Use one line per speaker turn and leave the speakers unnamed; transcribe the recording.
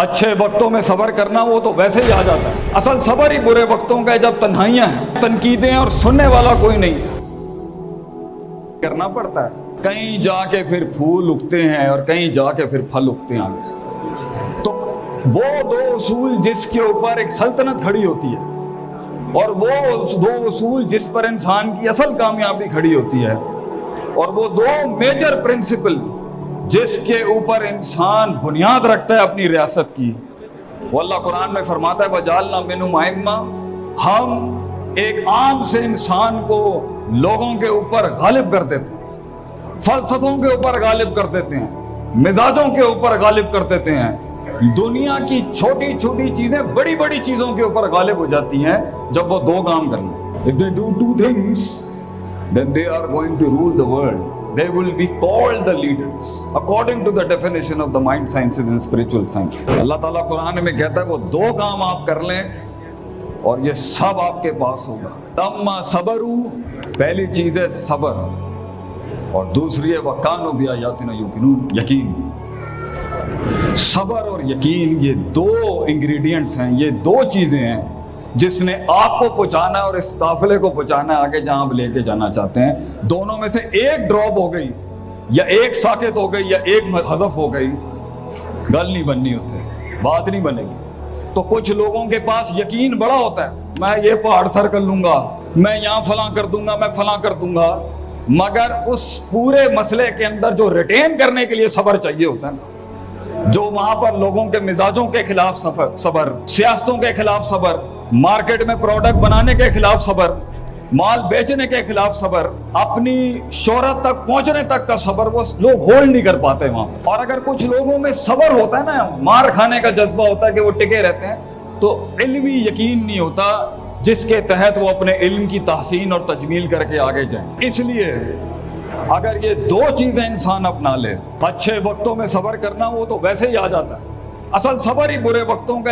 اچھے وقتوں میں صبر کرنا وہ تو ویسے ہی آ جاتا ہے۔ اصل صبر ہی برے وقتوں کا ہے جب تنہائیاں ہیں۔ تنقیدیں اور سننے والا کوئی نہیں۔ کرنا پڑتا ہے۔ کہیں جا کے پھر پھول اگتے ہیں اور کہیں جا کے پھر پھل اگتے ہیں آگے سے۔ تو وہ دو اصول جس کے اوپر ایک سلطنت کھڑی ہوتی ہے۔ اور وہ دو اصول جس پر انسان کی اصل کامیابی کھڑی ہوتی ہے۔ اور وہ دو میجر پرنسپل جس کے اوپر انسان بنیاد رکھتا ہے اپنی ریاست کی، وہ اللہ قرآن میں فرماتا ہے وجالنا مینو مائمہ ہم ایک عام سے انسان کو لوگوں کے اوپر غالب کر دیتے ہیں، فلسفوں کے اوپر غالب کر دیتے ہیں، مزاجوں کے اوپر غالب کر دیتے ہیں۔ دنیا کی چھوٹی چھوٹی چیزیں بڑی بڑی چیزوں کے اوپر غالب ہو جاتی ہیں جب وہ دو کام کر لیں if they do two things then they are going to rule the world. They will be called the leaders according to the definition of the mind sciences and spiritual science اللہ تعالیٰ قرآن میں کہتا ہے، وہ دو کام آپ کر لیں اور یہ سب آپ کے پاس ہوگا۔ تم صبر پہلی چیز ہے صبر، اور دوسری ہے وکان و بیا یاتنا یقین۔ صبر اور یقین، یہ دو انگریڈینٹس ہیں، یہ دو چیزیں ہیں۔ جس نے آپ کو پہنچانا ہے اور اس قافلے کو پہنچانا ہے، آگے جہاں آپ لے کے جانا چاہتے ہیں، دونوں میں سے ایک ڈراپ ہو گئی، یا ایک ساکت ہو گئی، یا ایک حذف ہو گئی۔ گل نہیں بننی ہوتے بات نہیں بنے گی۔ تو کچھ لوگوں کے پاس یقین بڑا ہوتا ہے، میں یہ پہاڑ سر کر لوں گا، میں یہاں فلاں کر دوں گا، میں فلاں کر دوں گا۔ مگر اس پورے مسئلے کے اندر جو ریٹین کرنے کے لیے صبر چاہیے ہوتا ہے نا۔ جو وہاں پر لوگوں کے مزاجوں کے خلاف سفر صبر، سیاستوں کے خلاف صبر، مارکیٹ میں پروڈکٹ بنانے کے خلاف صبر، مال بیچنے کے خلاف صبر، اپنی شہرت تک پہنچنے تک کا صبر، وہ لوگ ہولڈ نہیں کر پاتے وہاں۔ اور اگر کچھ لوگوں میں صبر ہوتا ہے نا، مار کھانے کا جذبہ ہوتا ہے کہ وہ ٹکے رہتے ہیں، تو علمی یقین نہیں ہوتا جس کے تحت وہ اپنے علم کی تحسین اور تجمیل کر کے آگے جائیں۔ اس لیے اگر یہ دو چیزیں انسان اپنا لے، اچھے وقتوں میں صبر کرنا، وہ تو ویسے ہی آ جاتا ہے۔ اصل صبر ہی برے وقتوں کا